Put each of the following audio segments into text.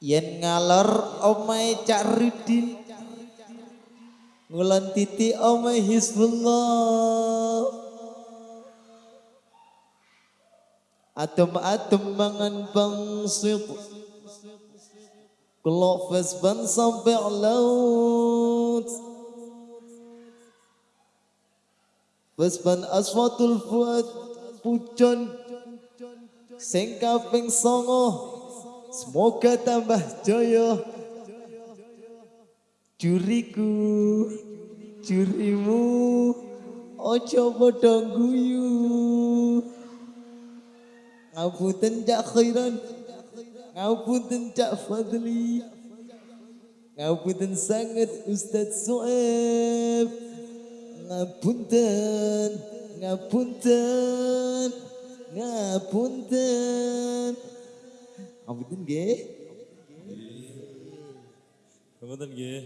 yen ngalor omae Cak Rudin ngulon titi omae Hizbullah. Atom-atom mangan bangsit Kelok ban sampai laut. Fasban aswatul fuad pucon Sing kaping songo Semoga tambah jaya Juriku Jurimu Ojo padha guyu. Ngapunten cak khairan Ngapunten cak fadli. Ngapunten sangat Ustaz Soeb. Ngapunten Ngapunten Ngapunten 아무튼 게. 아무튼 게.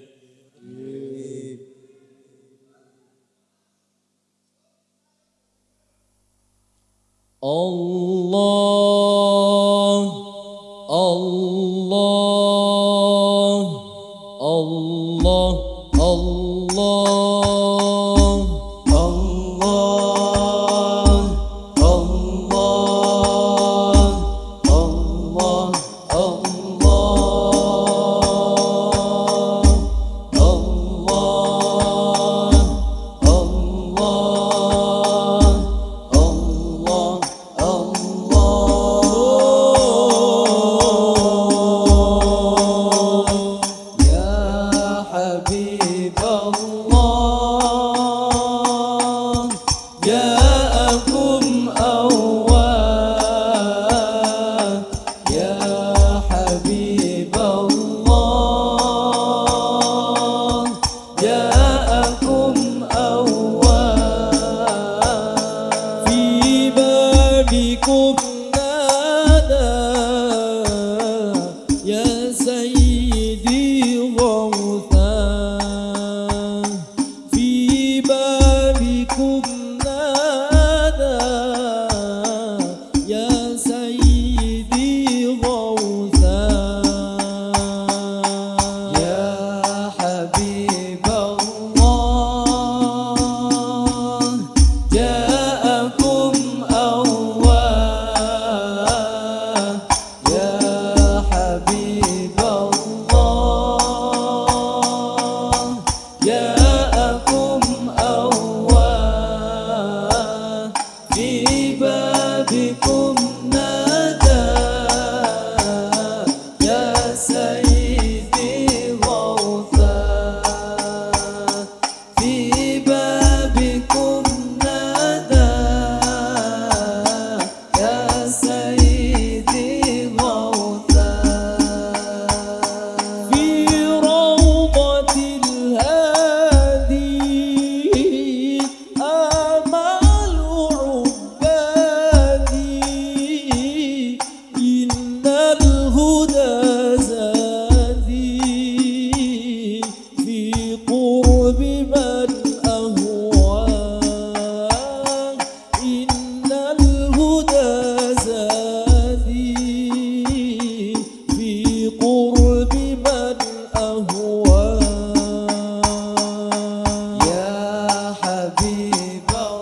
어. blow.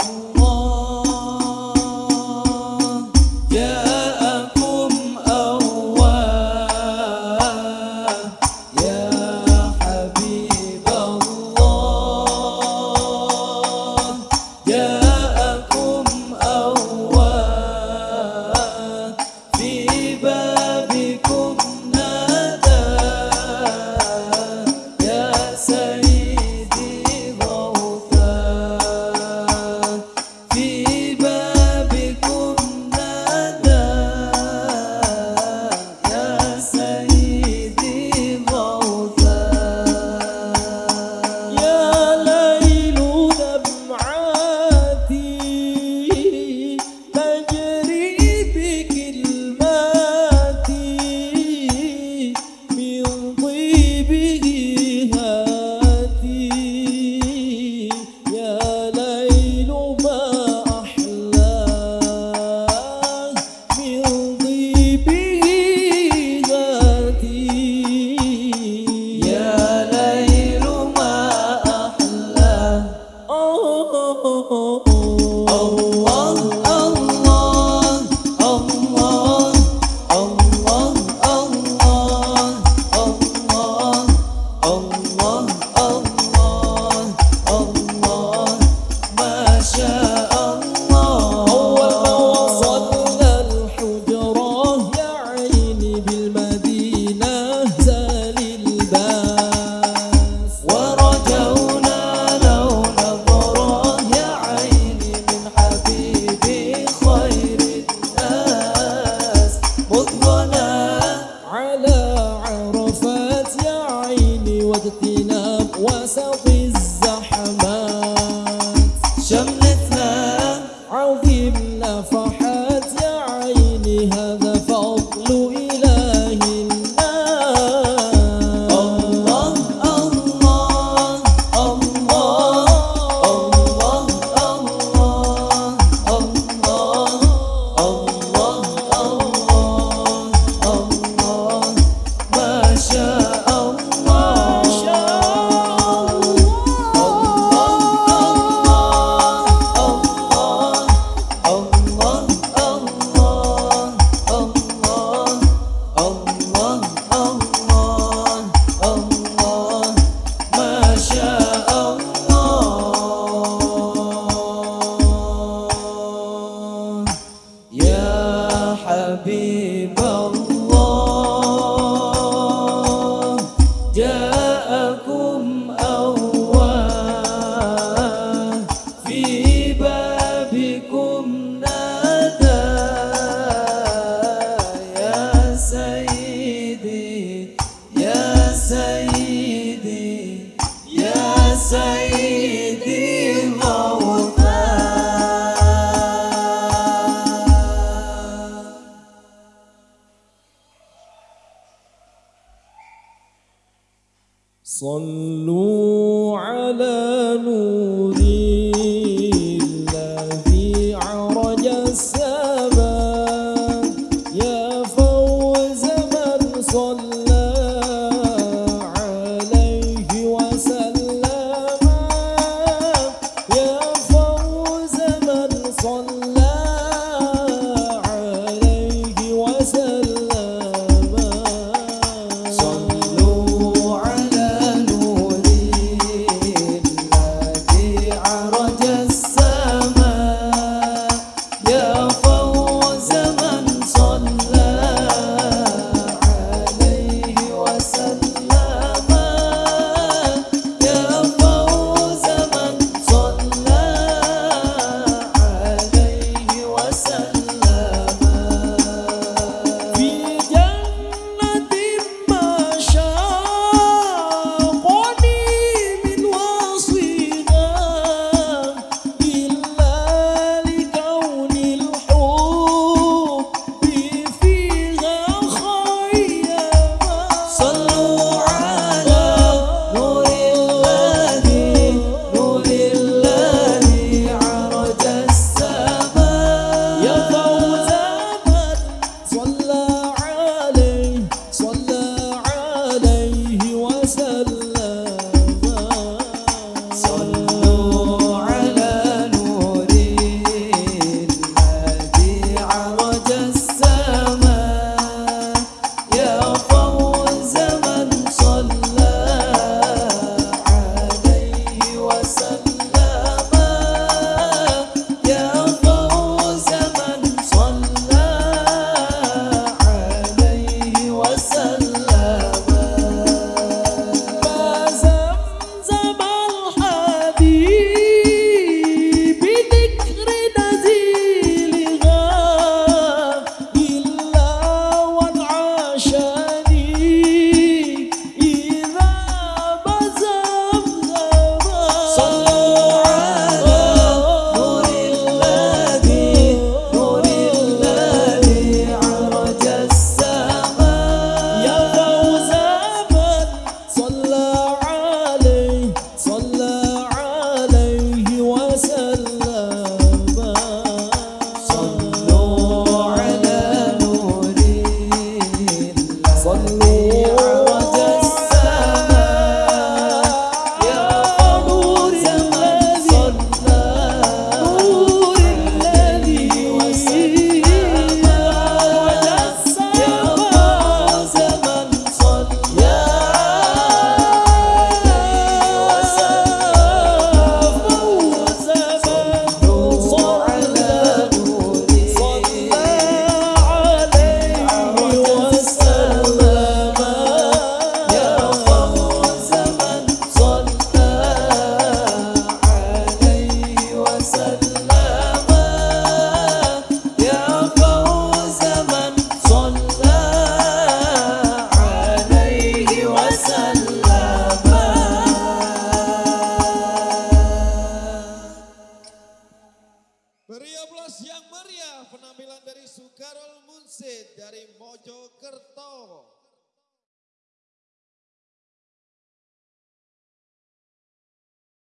صلوا